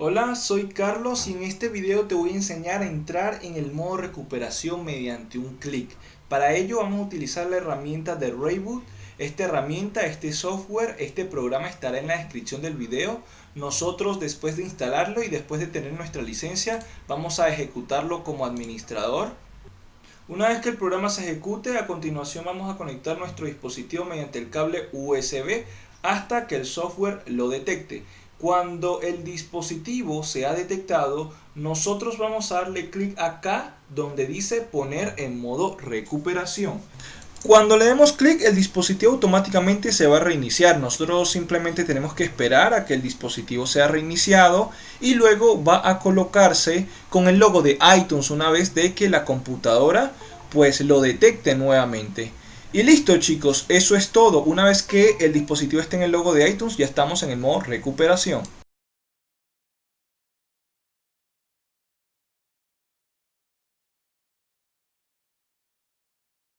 Hola, soy Carlos y en este video te voy a enseñar a entrar en el modo recuperación mediante un clic. Para ello vamos a utilizar la herramienta de Rayboot. Esta herramienta, este software, este programa estará en la descripción del video. Nosotros después de instalarlo y después de tener nuestra licencia vamos a ejecutarlo como administrador. Una vez que el programa se ejecute, a continuación vamos a conectar nuestro dispositivo mediante el cable USB hasta que el software lo detecte. Cuando el dispositivo se ha detectado, nosotros vamos a darle clic acá donde dice poner en modo recuperación. Cuando le demos clic, el dispositivo automáticamente se va a reiniciar. Nosotros simplemente tenemos que esperar a que el dispositivo sea reiniciado y luego va a colocarse con el logo de iTunes una vez de que la computadora pues lo detecte nuevamente. Y listo chicos, eso es todo. Una vez que el dispositivo esté en el logo de iTunes ya estamos en el modo recuperación.